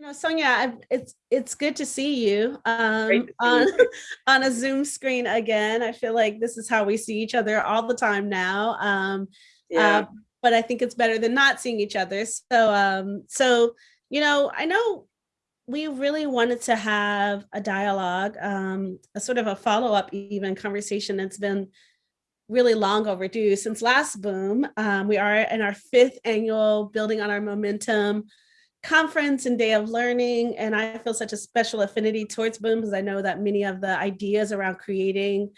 You know, Sonia, it's it's good to see you um, see on you. on a Zoom screen again. I feel like this is how we see each other all the time now. Um, Yeah, uh, but I think it's better than not seeing each other. So, um, so you know, I know we really wanted to have a dialogue, um, a sort of a follow up, even conversation that's been really long overdue since last boom. Um, we are in our fifth annual Building on Our Momentum conference and day of learning. And I feel such a special affinity towards boom because I know that many of the ideas around creating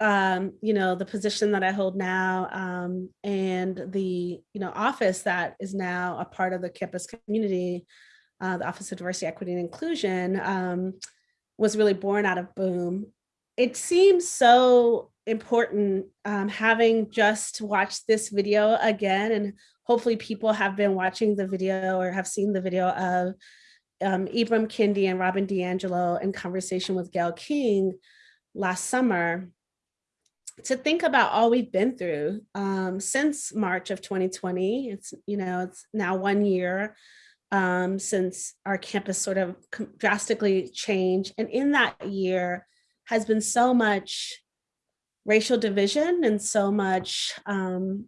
um, you know, the position that I hold now um, and the, you know, office that is now a part of the campus community, uh, the Office of Diversity, Equity, and Inclusion um, was really born out of Boom. It seems so important um, having just watched this video again, and hopefully people have been watching the video or have seen the video of um, Ibram Kendi and Robin DiAngelo in conversation with Gayle King last summer to think about all we've been through um, since March of 2020. It's, you know, it's now one year um, since our campus sort of drastically changed. And in that year has been so much racial division and so much, um,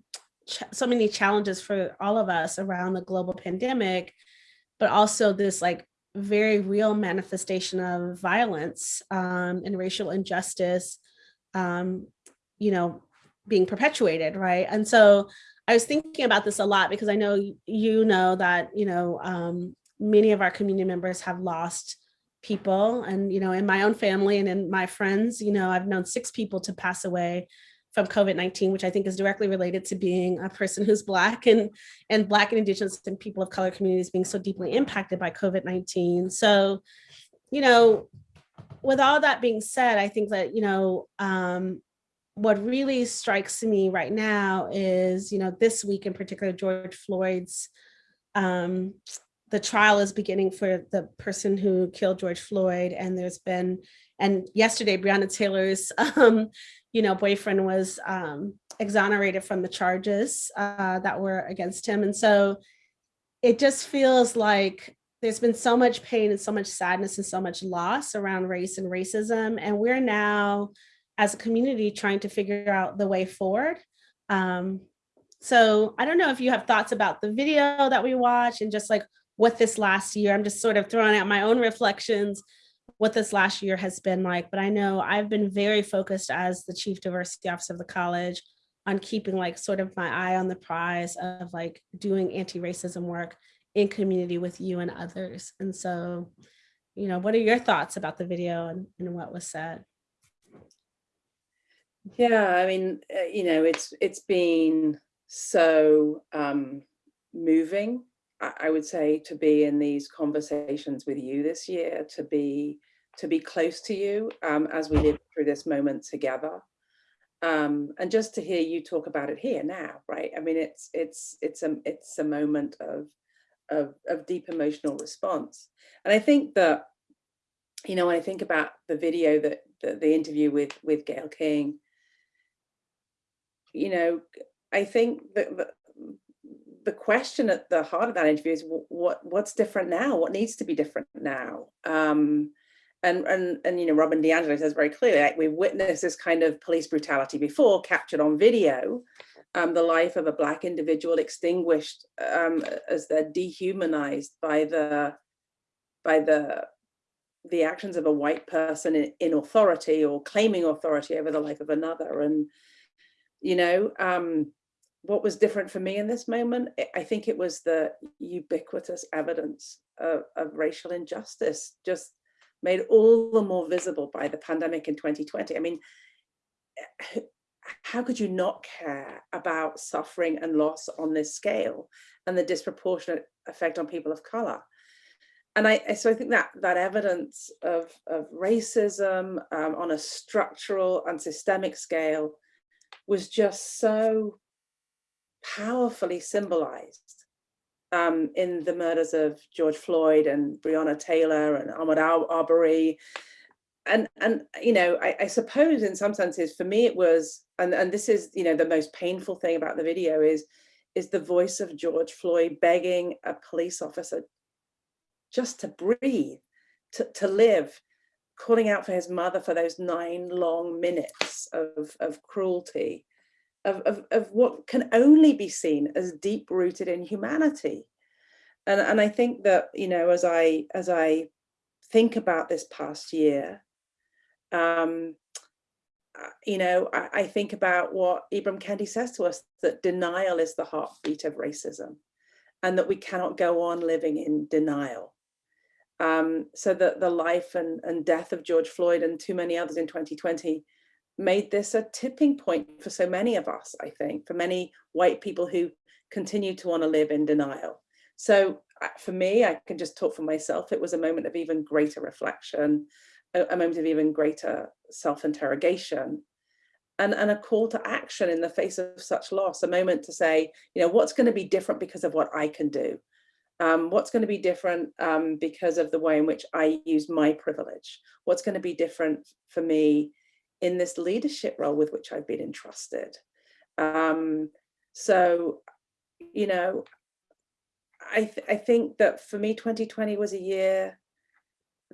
so many challenges for all of us around the global pandemic, but also this like very real manifestation of violence um, and racial injustice um, you know, being perpetuated, right? And so I was thinking about this a lot because I know you know that, you know, um, many of our community members have lost people and, you know, in my own family and in my friends, you know, I've known six people to pass away from COVID-19, which I think is directly related to being a person who's Black and, and Black and Indigenous and people of color communities being so deeply impacted by COVID-19. So, you know, with all that being said, I think that, you know, um, what really strikes me right now is, you know, this week in particular, George Floyd's, um, the trial is beginning for the person who killed George Floyd. And there's been, and yesterday, Breonna Taylor's, um, you know, boyfriend was um, exonerated from the charges uh, that were against him. And so it just feels like there's been so much pain and so much sadness and so much loss around race and racism. And we're now, as a community, trying to figure out the way forward. Um, so I don't know if you have thoughts about the video that we watched and just like what this last year, I'm just sort of throwing out my own reflections, what this last year has been like. But I know I've been very focused as the chief diversity officer of the college on keeping like sort of my eye on the prize of like doing anti-racism work in community with you and others. And so, you know, what are your thoughts about the video and, and what was said? yeah, I mean, uh, you know, it's it's been so um, moving, I, I would say, to be in these conversations with you this year, to be to be close to you um, as we live through this moment together. Um, and just to hear you talk about it here now, right? I mean, it's it's it's a it's a moment of of, of deep emotional response. And I think that, you know, when I think about the video that the, interview with with Gayle King, you know, I think that the, the question at the heart of that interview is what what's different now? What needs to be different now? Um, and and and you know, Robin DiAngelo says very clearly, like we've witnessed this kind of police brutality before, captured on video. Um, the life of a black individual extinguished um, as they're dehumanized by the by the the actions of a white person in, in authority or claiming authority over the life of another. And you know, um, what was different for me in this moment? I- think it was the ubiquitous evidence of, of racial injustice just made all the more visible by the pandemic in 2020. I mean, how could you not care about suffering and loss on this scale and the disproportionate effect on people of color? And I, I- so I think that that evidence of, of racism um, on a structural and systemic scale was just so powerfully symbolized um, in the murders of George Floyd and Breonna Taylor and Ahmaud Ar- Arbery. And, and you know, I, I suppose in some senses for me it was, and, and this is, you know, the most painful thing about the video is, is the voice of George Floyd begging a police officer just to breathe, to, to live, calling out for his mother for those nine long minutes of, of cruelty, of, of, of what can only be seen as deep rooted in humanity. And, and I think that, you know, as I, as I think about this past year, um, uh, you know, I, I, think about what Ibram Kendi says to us, that denial is the heartbeat of racism and that we cannot go on living in denial. Um, so that the life and, and death of George Floyd and too many others in 2020 made this a tipping point for so many of us, I think, for many white people who continue to want to live in denial. So uh, for me, I can just talk for myself, it was a moment of even greater reflection, a, moment of even greater self-interrogation and, and a call to action in the face of such loss, a moment to say, you know, what's going to be different because of what I can do? Um, what's going to be different um, because of the way in which I use my privilege? What's going to be different for me in this leadership role with which I've been entrusted? Um, so, you know, I, th I think that for me, 2020 was a year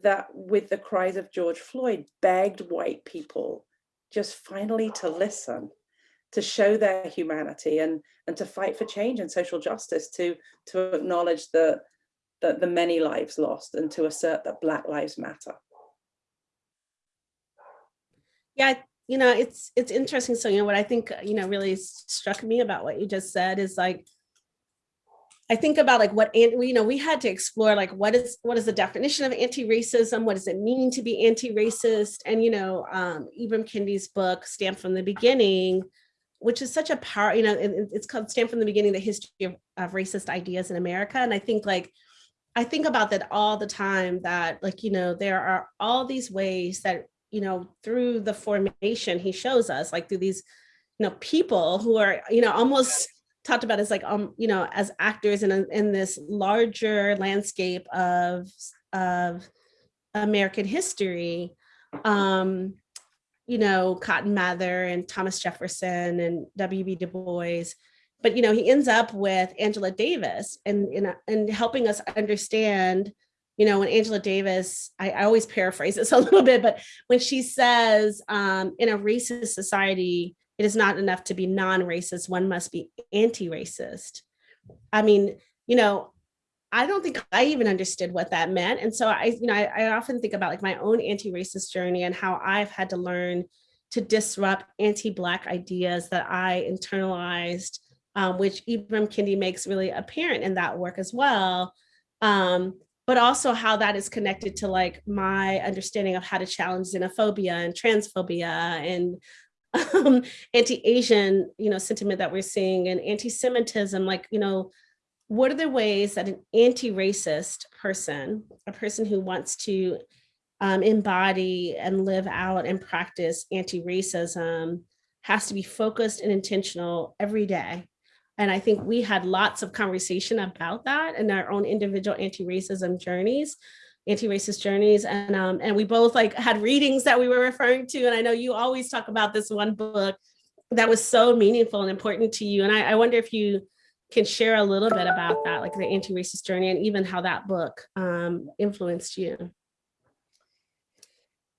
that with the cries of George Floyd begged white people just finally to listen, to show their humanity and, and to fight for change and social justice, to, to acknowledge the, the, the many lives lost and to assert that Black lives matter. Yeah, you know, it's it's interesting. So, you know, what I think, you know, really struck me about what you just said is like, I think about like what, you know, we had to explore like what is what is the definition of anti-racism? What does it mean to be anti-racist? And, you know, um, Ibram Kendi's book, Stamped from the Beginning, which is such a power, you know, it's called Stamped from the Beginning, the history of, of racist ideas in America. And I think like, I think about that all the time that like, you know, there are all these ways that, you know, through the formation, he shows us like through these, you know, people who are, you know, almost talked about as like, um, you know, as actors in, a, in this larger landscape of, of American history, um, you know, Cotton Mather and Thomas Jefferson and W.B. Du Bois, but, you know, he ends up with Angela Davis and, and, and helping us understand, you know, when Angela Davis, I, I always paraphrase this a little bit, but when she says um, in a racist society, it is not enough to be non-racist, one must be anti-racist. I mean, you know, I don't think I even understood what that meant. And so I, you know, I, I often think about like my own anti-racist journey and how I've had to learn to disrupt anti-Black ideas that I internalized, um, which Ibram Kendi makes really apparent in that work as well. Um, but also how that is connected to like my understanding of how to challenge xenophobia and transphobia and um, anti-Asian, you know, sentiment that we're seeing and anti-Semitism, like, you know, what are the ways that an anti-racist person, a person who wants to um, embody and live out and practice anti-racism has to be focused and intentional every day. And I think we had lots of conversation about that in our own individual anti-racism journeys anti-racist journeys. And um and we both like had readings that we were referring to. And i know you always talk about this one book that was so meaningful and important to you. And i, I wonder if you can share a little bit about that like the anti-racist journey and even how that book um influenced you.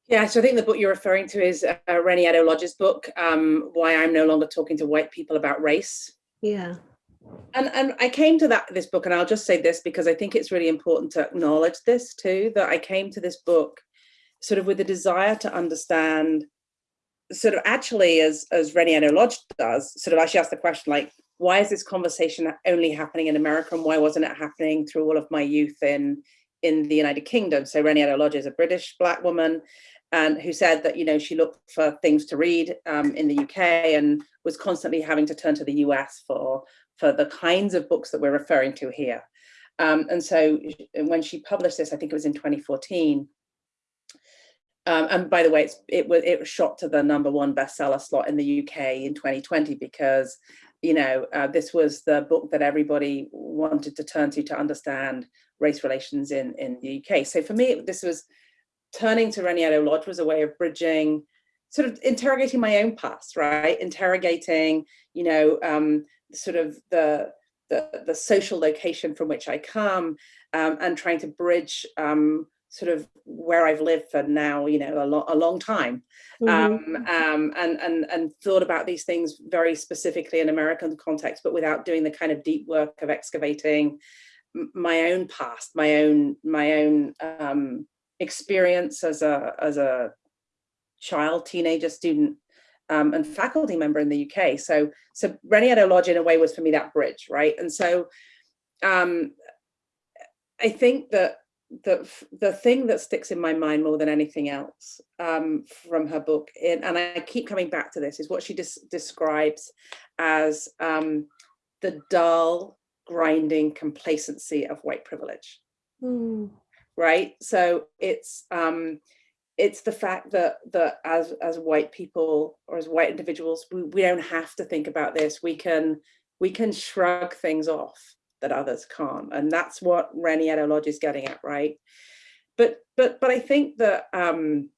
Yeah, so I think the book you're referring to is uh, Reni Eddo-Lodge's book, um, Why I'm No Longer Talking to White People About Race. Yeah. And, and I came to that this book, and I'll just say this because I think it's really important to acknowledge this too, that I came to this book sort of with a desire to understand sort of actually as, as Reni Eddo-Lodge does, sort of actually ask the question like, why is this conversation only happening in America and why wasn't it happening through all of my youth in, in the United Kingdom? So Reni Eddo-Lodge is a British black woman and who said that, you know, she looked for things to read um, in the UK and was constantly having to turn to the US for for the kinds of books that we're referring to here. Um, and so when she published this, I think it was in 2014, um, and by the way, it was it was shot to the number one bestseller slot in the UK in 2020 because, you know, uh, this was the book that everybody wanted to turn to to understand race relations in in the UK. So for me, this was turning to Reni Eddo-Lodge was a way of bridging, sort of interrogating my own past, right? Interrogating, you know, um, sort of the, the, the social location from which I come um, and trying to bridge um, sort of where I've lived for now, you know, a, lo a long time, Mhm. um, um, and and and thought about these things very specifically in American context, but without doing the kind of deep work of excavating my own past, my own my own um, experience as a as a child, teenager, student, um, and faculty member in the UK. So so Reni Eddo-Lodge in a way was for me that bridge, right? And so um, I think that the the thing that sticks in my mind more than anything else um, from her book, in, and I keep coming back to this, is what she des- describes as um, the dull, grinding complacency of white privilege Mm. Right? So it's um it's the fact that that as as white people or as white individuals we, we don't have to think about this. We can we can shrug things off that others can't and that's what Reni Eddo-Lodge is getting at right? But but but I think that um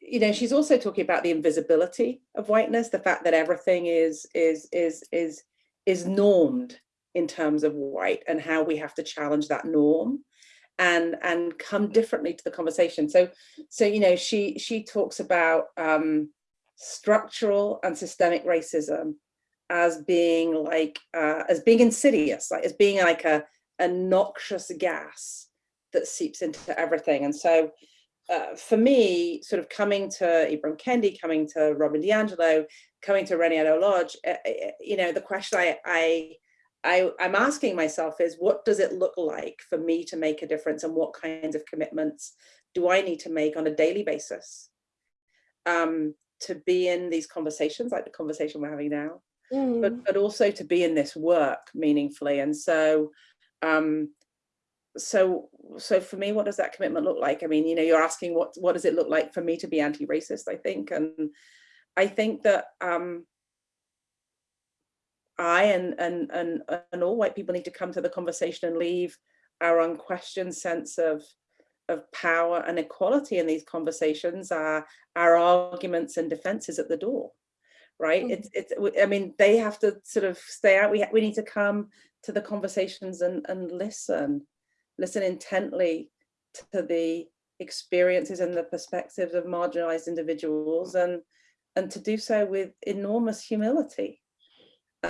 you know she's also talking about the invisibility of whiteness the fact that everything is is is is is normed in terms of white and how we have to challenge that norm and and come differently to the conversation. So so you know she she talks about um structural and systemic racism as being like uh as being insidious like as being like a a noxious gas that seeps into everything. And so uh, for me, sort of coming to Ibram Kendi, coming to Robin DiAngelo, coming to Reni Eddo-Lodge, uh, uh, you know, the question I, I, I, I'm asking myself is, what does it look like for me to make a difference, and what kinds of commitments do I need to make on a daily basis um, to be in these conversations, like the conversation we're having now, Mm. but but also to be in this work meaningfully. And so, um, so so for me what does that commitment look like i mean you know you're asking what what does it look like for me to be anti-racist i think and i think that um i and and and and all white people need to come to the conversation and leave our unquestioned sense of of power and equality in these conversations are our arguments and defenses at the door right? Mhm. it's it's w- i mean they have to sort of stay out. We we need to come to the conversations and and listen listen intently to the experiences and the perspectives of marginalized individuals and and to do so with enormous humility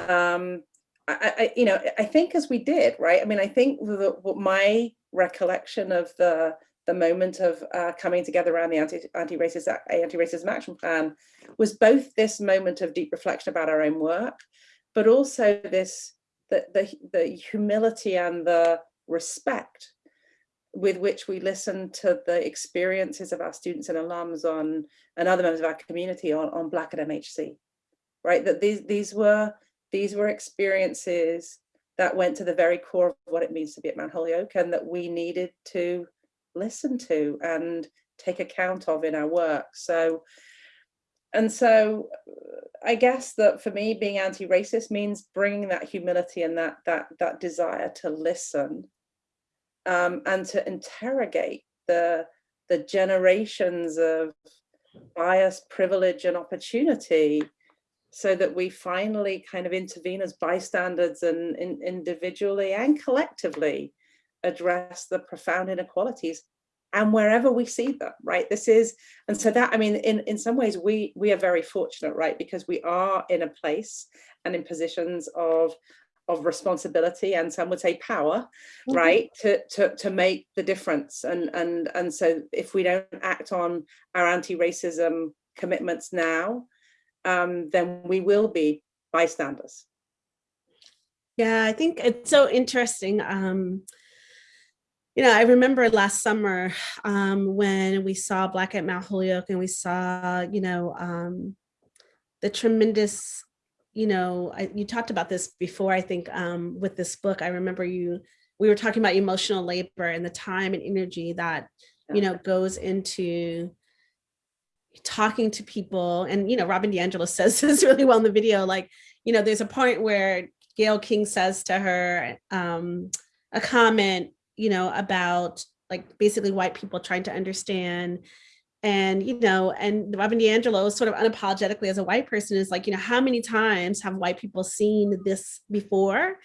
um I, I you know i think as we did right i mean i think the, what my recollection of the the moment of uh, coming together around the anti anti-racist anti-racism action plan was both this moment of deep reflection about our own work but also this the the, the humility and the respect with which we listen to the experiences of our students and alums on and other members of our community on, on Black at MHC, right? That these these were these were experiences that went to the very core of what it means to be at Mount Holyoke and that we needed to listen to and take account of in our work. So, and so I guess that for me, being anti-racist means bringing that humility and that that that desire to listen um, and to interrogate the the generations of bias, privilege, and opportunity, so that we finally kind of intervene as bystanders and in, individually and collectively address the profound inequalities and wherever we see them right? This is and so that i mean in in some ways we we are very fortunate right? Because we are in a place and in positions of of responsibility and some would say power Mhm. right? To to to make the difference. And and and so if we don't act on our anti-racism commitments now um then we will be bystanders Yeah, I think it's so interesting. Um, you know, I remember last summer um, when we saw Black at Mount Holyoke and we saw, you know, um, the tremendous, you know, I, you talked about this before, I think, um, with this book. I remember you, we were talking about emotional labor and the time and energy that, you know, goes into talking to people. And, you know, Robin DiAngelo says this really well in the video, like, you know, there's a point where Gayle King says to her um, a comment, you know, about like basically white people trying to understand. And, you know, and Robin DiAngelo sort of unapologetically as a white person is like, you know, how many times have white people seen this before?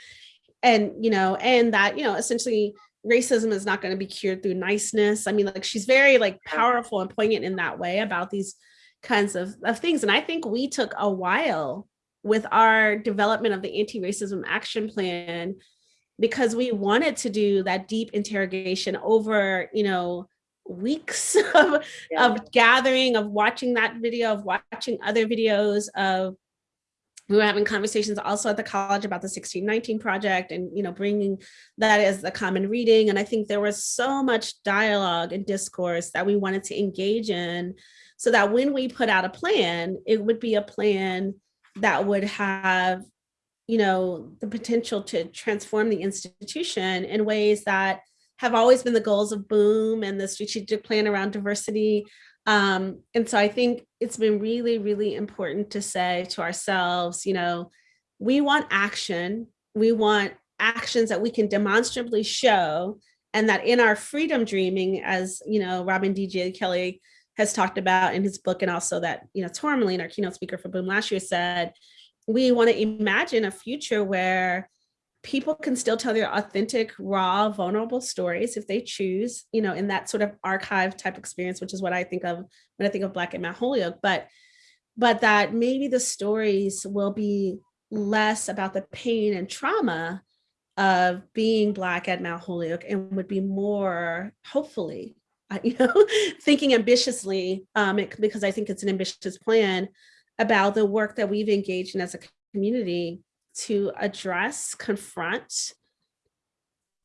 and you know and that you know essentially racism is not going to be cured through niceness i mean like she's very like powerful and poignant in that way about these kinds of, of things and i think we took a while with our development of the anti-racism action plan because we wanted to do that deep interrogation over you know weeks of, yeah. of gathering of watching that video of watching other videos of we were having conversations also at the college about the 1619 project and you know bringing that as the common reading. And i think there was so much dialogue and discourse that we wanted to engage in so that when we put out a plan it would be a plan that would have you know the potential to transform the institution in ways that have always been the goals of boom and the strategic plan around diversity um, and so I think it's been really, really important to say to ourselves, you know, we want action. We want actions that we can demonstrably show and that in our freedom dreaming, as, you know, Robin D.G. Kelley has talked about in his book and also that, you know, Tourmaline, our keynote speaker for Boom last year said, we want to imagine a future where people can still tell their authentic, raw, vulnerable stories if they choose, you know, in that sort of archive type experience, which is what I think of when I think of Black at Mount Holyoke, but, but that maybe the stories will be less about the pain and trauma of being Black at Mount Holyoke and would be more, hopefully, you know, thinking ambitiously, um, it, because I think it's an ambitious plan about the work that we've engaged in as a community to address, confront,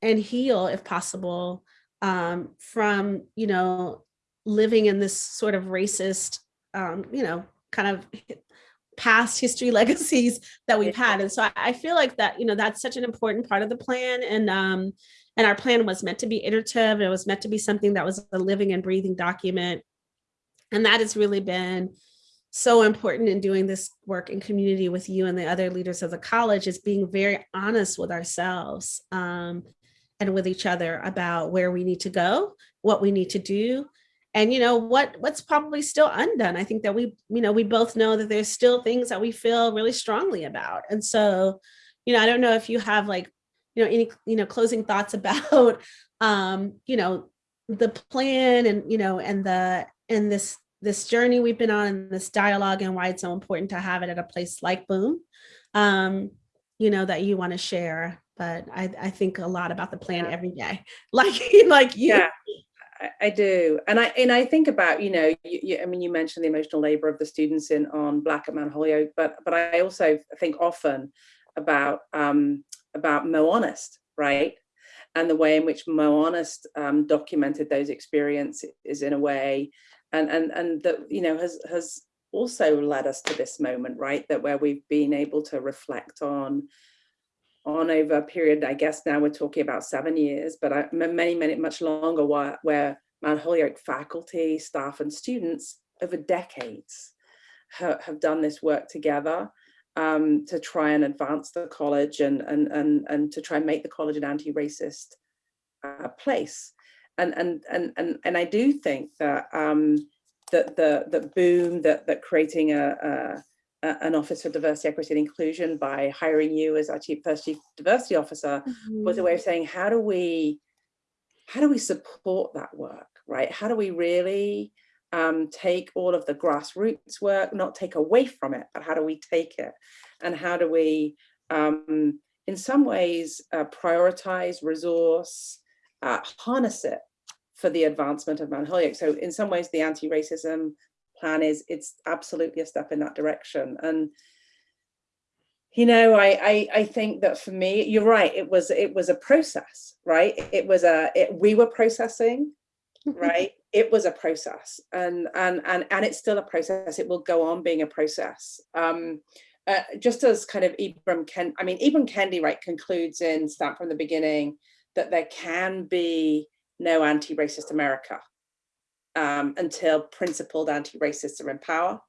and heal, if possible, um, from, you know, living in this sort of racist, um, you know, kind of past history legacies that we've had. And so I, feel like that, you know, that's such an important part of the plan. And um, and our plan was meant to be iterative. It was meant to be something that was a living and breathing document. And that has really been so important in doing this work in community with you and the other leaders of the college is being very honest with ourselves um, and with each other about where we need to go, what we need to do, and you know what what's probably still undone. I think that we, you know, we both know that there's still things that we feel really strongly about. And so, you know, I don't know if you have like, you know, any, you know, closing thoughts about, um, you know, the plan and, you know, and the, and this this journey we've been on, this dialogue and why it's so important to have it at a place like Boom, um, you know, that you want to share. But I, I think a lot about the plan every day, like, like you. Yeah. I do, and I and I think about you know, you, you, I mean, you mentioned the emotional labor of the students in on Black at Mount Holyoke, but but I also think often about um, about Mo Honest, right? And the way in which Mo Honest um, documented those experiences is in a way and and and that you know has has also led us to this moment right that where we've been able to reflect on on over a period i guess now we're talking about seven years but I, many many much longer where, where mount holyoke faculty staff and students over decades have, have done this work together um, to try and advance the college and and and and to try and make the college an anti-racist uh, place and and and and and I do think that um, that the the boom that that creating a, a, an office for diversity, equity, and inclusion by hiring you as our chief first chief diversity officer mm -hmm. was a way of saying how do we how do we support that work, right? How do we really um, take all of the grassroots work, not take away from it, but how do we take it, and how do we um, in some ways uh, prioritize resource uh, harness it for the advancement of Mount Holyoke. So in some ways, the anti-racism plan is it's absolutely a step in that direction. And you know, I, I I think that for me, you're right. It was it was a process, right? It was a it, we were processing, right? it was a process, and and and and it's still a process. It will go on being a process. Um, uh, just as kind of Ibram Ken, I mean, Ibram Kendi, right, concludes in Stamped from the Beginning that there can be no anti-racist America um, until principled anti-racists are in power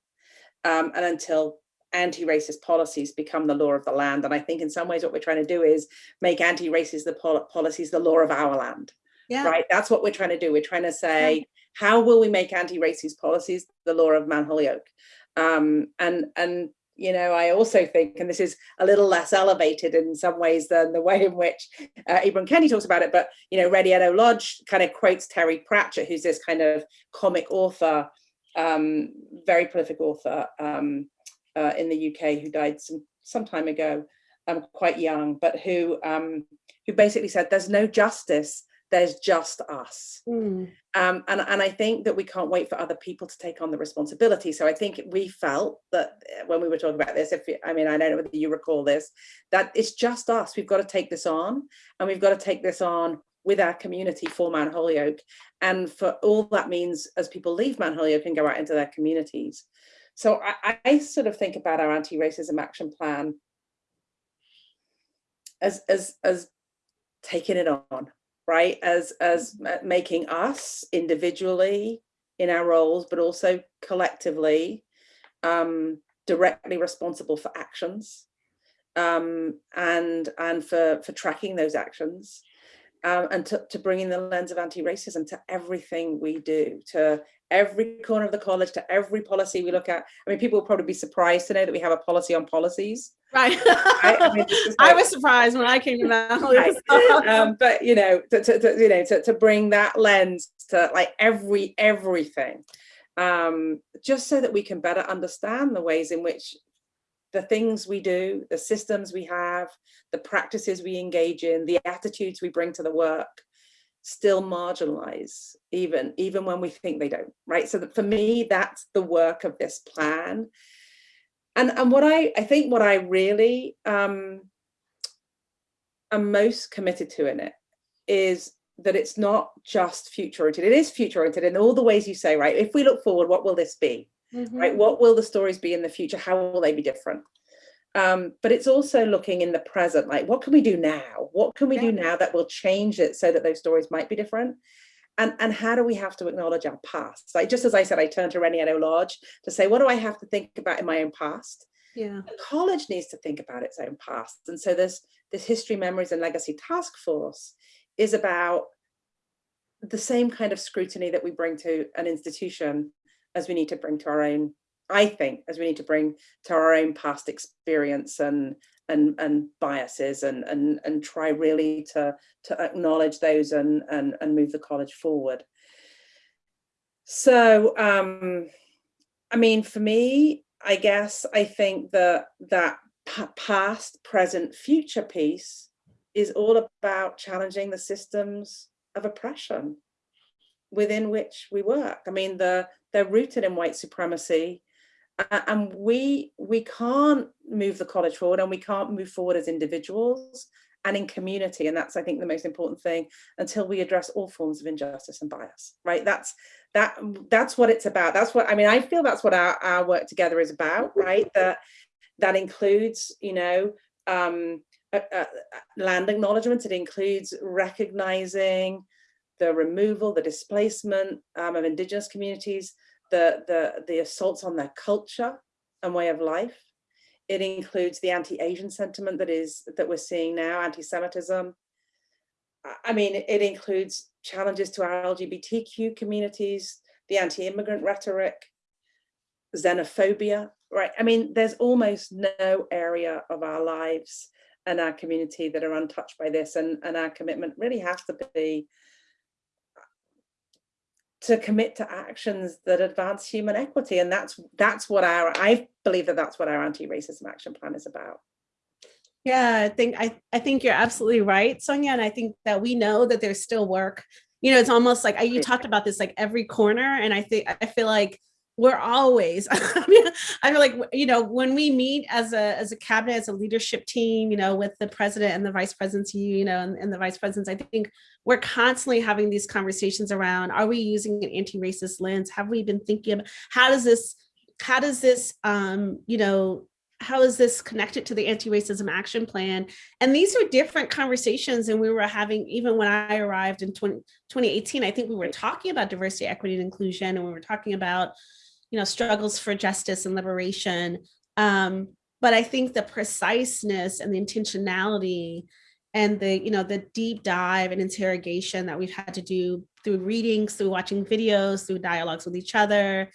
um, and until anti-racist policies become the law of the land. And I think in some ways what we're trying to do is make anti-racist the policies the law of our land. Yeah. Right. That's what we're trying to do. We're trying to say, yeah. how will we make anti-racist policies the law of Mount Holyoke? Um, and and you know, I also think, and this is a little less elevated in some ways than the way in which uh, Ibram Kendi talks about it, but, you know, Reni Eddo-Lodge kind of quotes Terry Pratchett, who's this kind of comic author, um, very prolific author um, uh, in the UK who died some, some time ago, um, quite young, but who, um, who basically said there's no justice there's just us. Mm. Um, and, and I think that we can't wait for other people to take on the responsibility. So I think we felt that uh, when we were talking about this, if I mean, I don't know whether you recall this, that it's just us. We've got to take this on and we've got to take this on with our community for Mount Holyoke. And for all that means as people leave Mount Holyoke and go out into their communities. So I, I sort of think about our anti-racism action plan as, as, as taking it on, right? As, as mm-hmm. making us individually in our roles, but also collectively um, directly responsible for actions um, and, and for, for tracking those actions. Um, and to, to bringing the lens of anti-racism to everything we do, to every corner of the college, to every policy we look at. I mean, people will probably be surprised to know that we have a policy on policies. Right. right? I, mean, like, I, was surprised when I came to right. um, but you know, to, to, to, you know, to, to bring that lens to like every everything, um, just so that we can better understand the ways in which the things we do, the systems we have, the practices we engage in, the attitudes we bring to the work, still marginalize even even when we think they don't right so that for me that's the work of this plan and and what i i think what i really um am most committed to in it is that it's not just future oriented it is future oriented in all the ways you say right if we look forward what will this be mm -hmm. right what will the stories be in the future how will they be different um, but it's also looking in the present, like what can we do now? What can we yeah. do now that will change it so that those stories might be different? And, and how do we have to acknowledge our past? Like just as I said, I turned to Reni Eddo-Lodge to say, what do I have to think about in my own past? Yeah. The college needs to think about its own past. And so this, this History, Memories and Legacy Task Force is about the same kind of scrutiny that we bring to an institution as we need to bring to our own I think, as we need to bring to our own past experience and and and biases and and and try really to to acknowledge those and and and move the college forward. So um, I mean, for me, I guess I think that that past, present, future piece is all about challenging the systems of oppression within which we work. I mean, the, they're rooted in white supremacy and we we can't move the college forward and we can't move forward as individuals and in community and that's i think the most important thing until we address all forms of injustice and bias right? That's that that's what it's about. That's what i mean i feel that's what our, our work together is about right? That that includes you know um uh, uh, land acknowledgement it includes recognizing the removal the displacement um, of indigenous communities the, the, the assaults on their culture and way of life. It includes the anti-Asian sentiment that is that we're seeing now, anti-Semitism. I mean, it includes challenges to our LGBTQ communities, the anti-immigrant rhetoric, xenophobia, right? I mean, there's almost no area of our lives and our community that are untouched by this. And, and our commitment really has to be to commit to actions that advance human equity. And that's that's what our, I believe that that's what our anti-racism action plan is about. Yeah, I think I, I think you're absolutely right, Sonia. And I think that we know that there's still work. You know, it's almost like you talked about this like every corner. And I think I feel like we're always I, mean, I feel like you know when we meet as a as a cabinet as a leadership team you know with the president and the vice presidency you know and, and the vice presidents i think we're constantly having these conversations around are we using an anti-racist lens have we been thinking about how does this how does this um you know how is this connected to the anti-racism action plan? And these are different conversations and we were having, even when I arrived in 20, 2018, I think we were talking about diversity, equity, and inclusion, and we were talking about you know, struggles for justice and liberation. Um, but I think the preciseness and the intentionality and the, you know, the deep dive and interrogation that we've had to do through readings, through watching videos, through dialogues with each other,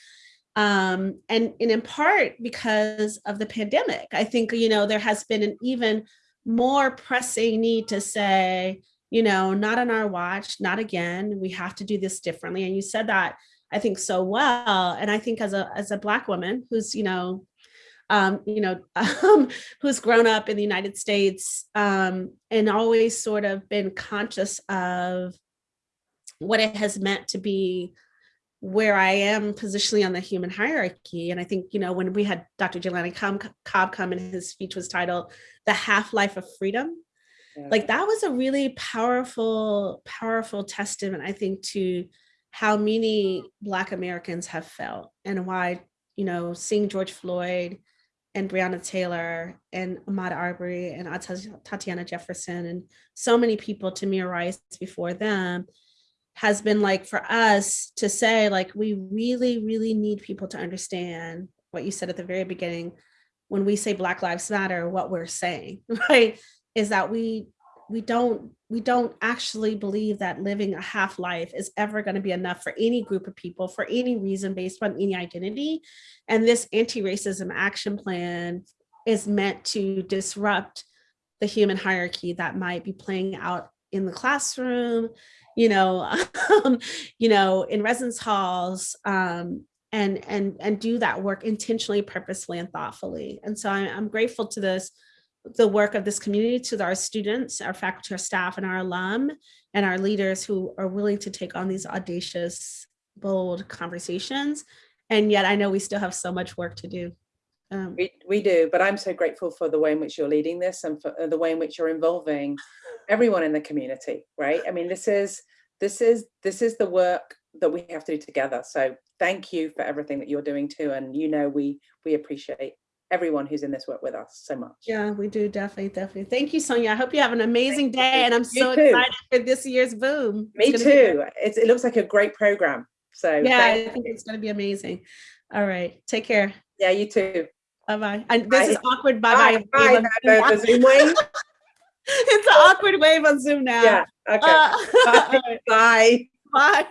Um, and, and in part because of the pandemic, I think, you know, there has been an even more pressing need to say, you know, not on our watch, not again, we have to do this differently. And you said that, I think so well. And I think as a, as a black woman who's, you know, um, you know, um, who's grown up in the United States um, and always sort of been conscious of what it has meant to be where I am positionally on the human hierarchy. And I think, you know, when we had Dr. Jelani Cobb come and his speech was titled, The Half-Life of Freedom, yeah. like that was a really powerful, powerful testament, I think, to how many Black Americans have felt and why, you know, seeing George Floyd and Breonna Taylor and Ahmaud Arbery and Tatiana Jefferson and so many people, Tamir Rice before them, has been like for us to say like we really really need people to understand what you said at the very beginning. When we say black lives matter what we're saying right is that we we don't we don't actually believe that living a half life is ever going to be enough for any group of people for any reason based on any identity and this anti-racism action plan is meant to disrupt the human hierarchy that might be playing out in the classroom you know, um, you know, in residence halls, um, and and and do that work intentionally, purposefully, and thoughtfully. And so I'm, I'm grateful to this, the work of this community, to our students, our faculty, our staff, and our alum, and our leaders who are willing to take on these audacious, bold conversations. And yet I know we still have so much work to do. Um, we, we do, but I'm so grateful for the way in which you're leading this and for uh, the way in which you're involving everyone in the community, right? I mean, this is this is this is the work that we have to do together. So thank you for everything that you're doing too. And you know, we we appreciate everyone who's in this work with us so much. Yeah, we do definitely, definitely. Thank you, Sonia. I hope you have an amazing thank day. You. And I'm so excited for this year's boom. Me too. It's, it looks like a great program. So yeah, I think it's going to be amazing. All right. Take care. Yeah, you too. Bye-bye. And this bye. is awkward bye-bye. Bye. bye. Zoom wave. it's an awkward wave on Zoom now. Yeah. Okay. Uh, bye. bye. Bye.